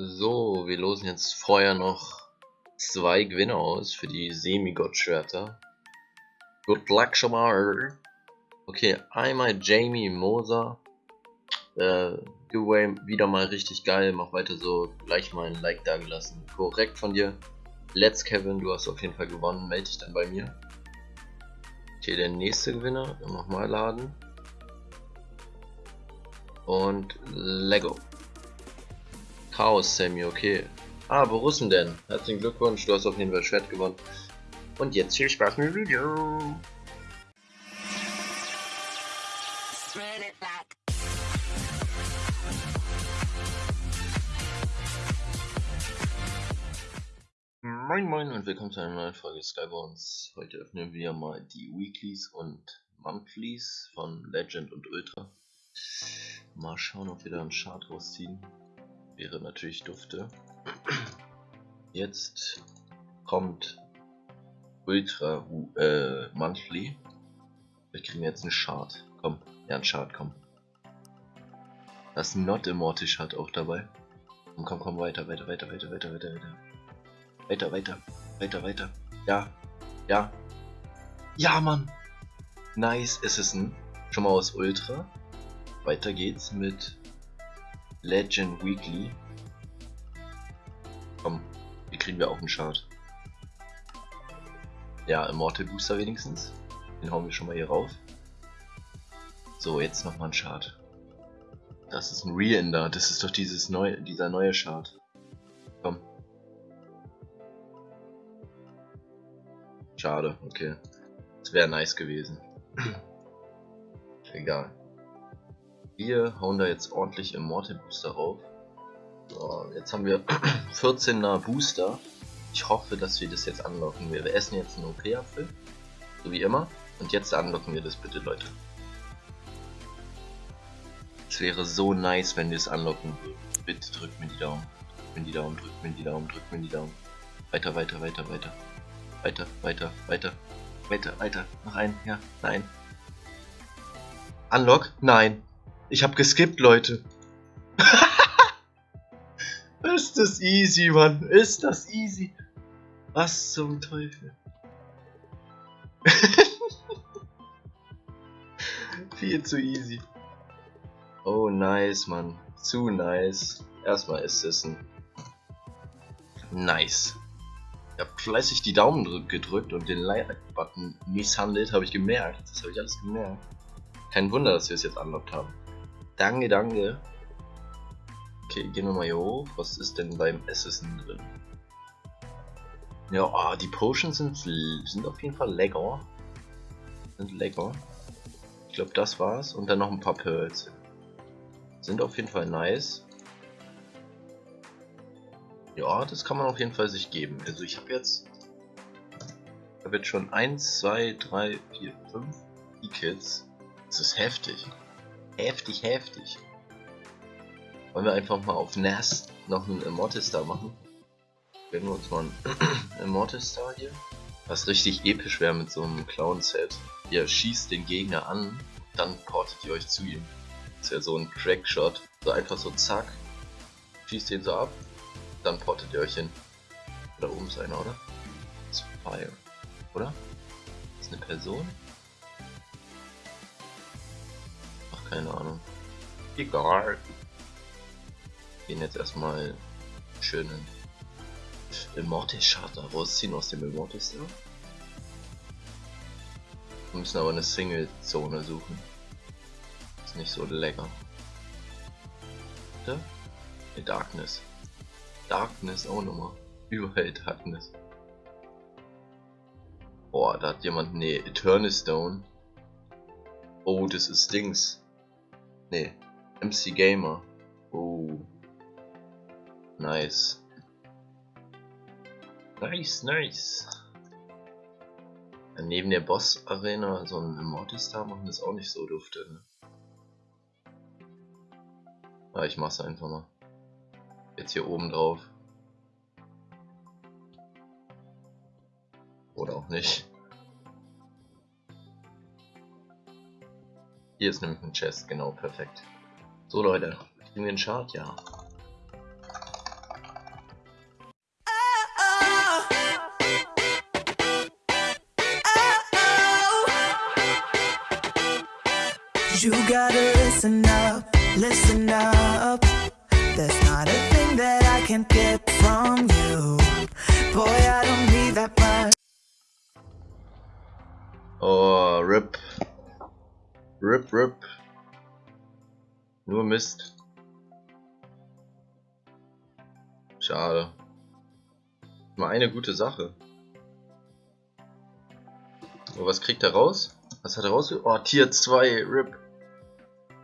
So, wir losen jetzt vorher noch zwei Gewinner aus für die Semi-Gott-Schwerter. Good luck schon mal. Okay, einmal Jamie Moser. Äh, Giveaway wieder mal richtig geil. Mach weiter so. Gleich mal ein Like da gelassen. Korrekt von dir. Let's Kevin, du hast auf jeden Fall gewonnen. Melde dich dann bei mir. Okay, der nächste Gewinner. Nochmal laden. Und Lego. Chaos Sammy, okay. Ah, Borussen denn? Herzlichen Glückwunsch, du hast auf jeden Fall Schwert gewonnen. Und jetzt viel Spaß mit dem Video. Moin Moin und willkommen zu einer neuen Folge Skybones. Heute öffnen wir mal die Weeklies und Monthlies von Legend und Ultra. Mal schauen, ob wir da einen Chart rausziehen wäre natürlich dufte. Jetzt kommt Ultra äh, Monthly. Wir kriegen jetzt einen Chart. Komm, ja, ein Chart, komm. Das Not Immortal hat auch dabei. Und komm, komm, weiter, weiter, weiter, weiter, weiter, weiter, weiter. Weiter, weiter, weiter, weiter. Ja, ja. Ja, Mann. Nice Assassin. Schon mal aus Ultra. Weiter geht's mit Legend Weekly. Komm, hier kriegen wir auch einen Chart. Ja, Immortal Booster wenigstens. Den hauen wir schon mal hier rauf. So, jetzt nochmal ein Chart. Das ist ein Reender. Das ist doch dieses neue, dieser neue Chart. Komm. Schade, okay. Das wäre nice gewesen. Egal. Wir hauen da jetzt ordentlich Immortal Booster rauf. So, jetzt haben wir 14er Booster. Ich hoffe, dass wir das jetzt anlocken. Wir essen jetzt einen OP-Apfel. So wie immer. Und jetzt anlocken wir das bitte, Leute. Es wäre so nice, wenn wir es anlocken würden. Bitte drückt mir die Daumen. Drückt mir die Daumen, drückt mir die Daumen, drückt mir die Daumen. Weiter, weiter, weiter, weiter. Weiter, weiter, weiter. Weiter, weiter. Noch ein. Ja, nein. Unlock? Nein. Ich hab geskippt, Leute. ist das easy, Mann. Ist das easy. Was zum Teufel. Viel zu easy. Oh, nice, Mann. Zu nice. Erstmal Assisten. Nice. Ich hab fleißig die Daumen gedrückt und den Like-Button misshandelt, habe ich gemerkt. Das habe ich alles gemerkt. Kein Wunder, dass wir es jetzt unlockt haben. Danke, danke. Okay, gehen wir mal hier hoch. Was ist denn beim Assassin drin? Ja, oh, die Potions sind, sind auf jeden Fall lecker. Sind lecker. Ich glaube, das war's. Und dann noch ein paar Pearls. Sind auf jeden Fall nice. Ja, das kann man auf jeden Fall sich geben. Also ich habe jetzt... Ich habe jetzt schon 1, 2, 3, 4, 5 E-Kits. Das ist heftig. Heftig, heftig. Wollen wir einfach mal auf NAS noch einen Immortal Star machen? Werden wir uns mal einen Immortal Star hier. Was richtig episch wäre mit so einem Clown-Set. Ihr schießt den Gegner an, dann portet ihr euch zu ihm. Das wäre so ein Crackshot. So einfach so zack. Schießt den so ab, dann portet ihr euch hin. Da oben ist einer, oder? Ist Fire. Oder? Ist eine Person? Keine Ahnung. Egal. Gehen jetzt erstmal schönen Immortal Charter rausziehen aus dem Immortal Star. Wir müssen aber eine Single-Zone suchen. Ist nicht so lecker. Da? Ne, Darkness. Darkness auch nochmal. Überall Darkness. Boah, da hat jemand eine Eternal Stone. Oh, das ist Dings. Nee, MC Gamer. Oh. Nice. Nice, nice. neben der Boss Arena so ein Immortal Star machen ist auch nicht so dufte. Ne? Ja, ich mach's einfach mal. Jetzt hier oben drauf. Oder auch nicht. Hier ist nämlich ein Chest, genau, perfekt. So Leute, kriegen wir einen Chart? Ja. You gotta listen up, listen up There's not a thing that I can get from you Boy, I don't need that much Oh, RIP RIP, RIP. Nur Mist. Schade. Mal eine gute Sache. Oh, was kriegt er raus? Was hat er raus? Oh, Tier 2, RIP.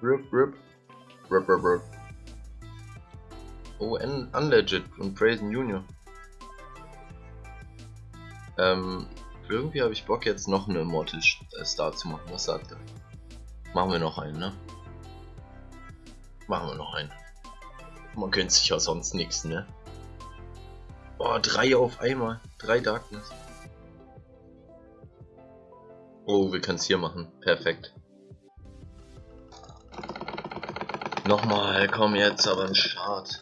RIP, RIP. RIP, RIP, RIP. Oh, un Unlegit und Brazen Junior. Ähm, irgendwie habe ich Bock jetzt noch eine Immortal Star zu machen. Was sagt er? Machen wir noch einen, ne? Machen wir noch einen. Man gönnt sich ja sonst nichts, ne? Boah, drei auf einmal. Drei Darkness. Oh, wir können es hier machen. Perfekt. Nochmal, komm jetzt, aber ein Start.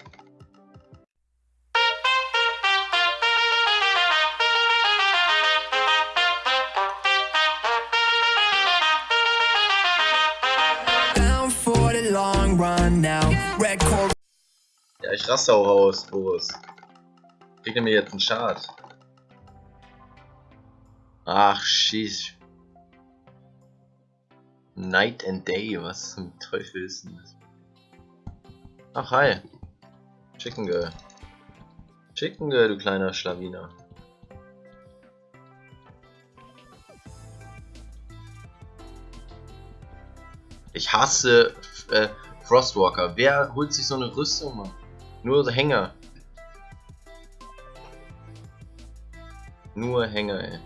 Ich raste auch raus, Boris. Kriegt er mir jetzt einen Schad? Ach, schieß. Night and Day, was zum Teufel ist denn das? Ach, hi. Chicken Girl. Chicken Girl, du kleiner Schlawiner. Ich hasse äh, Frostwalker. Wer holt sich so eine Rüstung, Mann? Nur Hänger. Nur Hänger, ey.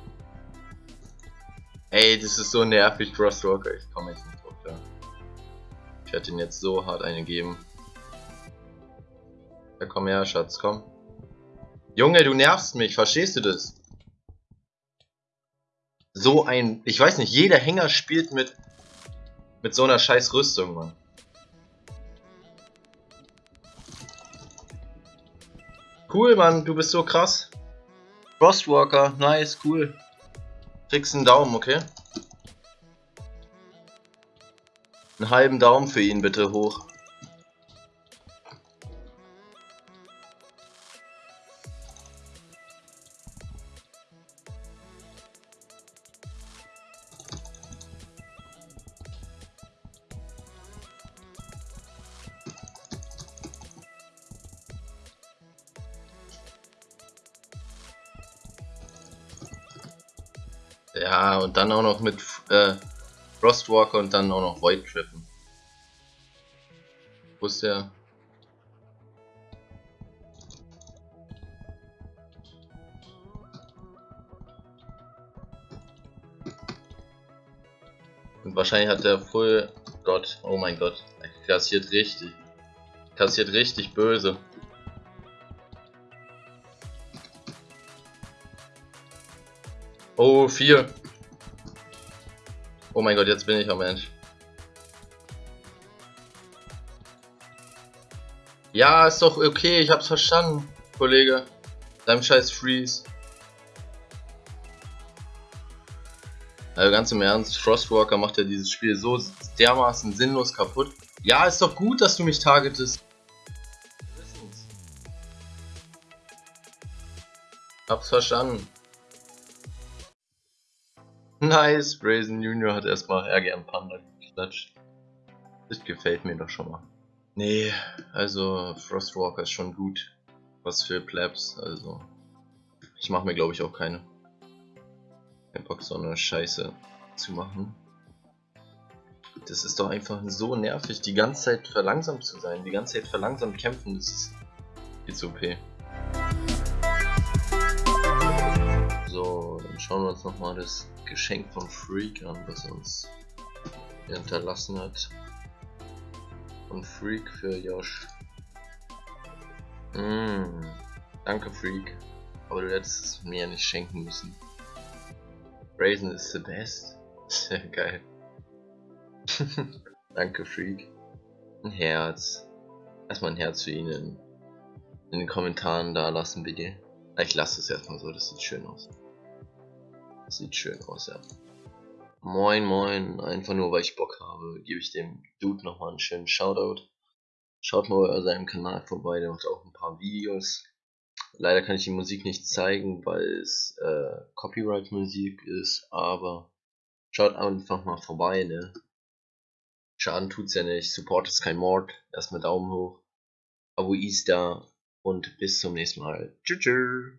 Ey, das ist so nervig, Frostwalker. Ich komme jetzt nicht drauf klar. Ich werde ihn jetzt so hart eine geben. Ja, komm her, Schatz, komm. Junge, du nervst mich, verstehst du das? So ein... Ich weiß nicht, jeder Hänger spielt mit... Mit so einer scheiß Rüstung, Mann. Cool, Mann, du bist so krass. Frostwalker, nice, cool. Kriegst einen Daumen, okay? Einen halben Daumen für ihn bitte hoch. Ja, und dann auch noch mit äh, Frostwalker und dann auch noch Void Trippen. Wo ist der? Und wahrscheinlich hat der Full Gott, oh mein Gott, er kassiert richtig. Kassiert richtig böse. Oh, vier. Oh mein Gott, jetzt bin ich am Mensch. Ja, ist doch okay, ich hab's verstanden, Kollege. Deinem scheiß Freeze. Also ganz im Ernst, Frostwalker macht ja dieses Spiel so dermaßen sinnlos kaputt. Ja, ist doch gut, dass du mich targetest. Hab's verstanden. Nice, Brazen Junior hat erstmal am Panda geklatscht. Das gefällt mir doch schon mal. Nee, also Frostwalker ist schon gut. Was für Plebs, also. Ich mache mir glaube ich auch keine. Kein Bock so eine Scheiße zu machen. Das ist doch einfach so nervig, die ganze Zeit verlangsamt zu sein, die ganze Zeit verlangsamt kämpfen, das ist zu OP. So, dann schauen wir uns nochmal das Geschenk von Freak an, was uns hinterlassen hat. Von Freak für Josh. Mm, danke Freak, aber du hättest es mir nicht schenken müssen. Brazen ist the best. Sehr geil. danke Freak. Ein Herz. Erstmal ein Herz für ihn in, in den Kommentaren da lassen bitte. Ich lasse es erstmal so, das sieht schön aus. Sieht schön aus, ja. Moin Moin, einfach nur weil ich Bock habe, gebe ich dem Dude nochmal einen schönen Shoutout. Schaut mal bei seinem Kanal vorbei, der macht auch ein paar Videos. Leider kann ich die Musik nicht zeigen, weil es äh, Copyright-Musik ist, aber schaut einfach mal vorbei, ne? Schaden tut's ja nicht, Support ist kein Mord, erstmal Daumen hoch, Abo Easter und bis zum nächsten Mal. Tschüss.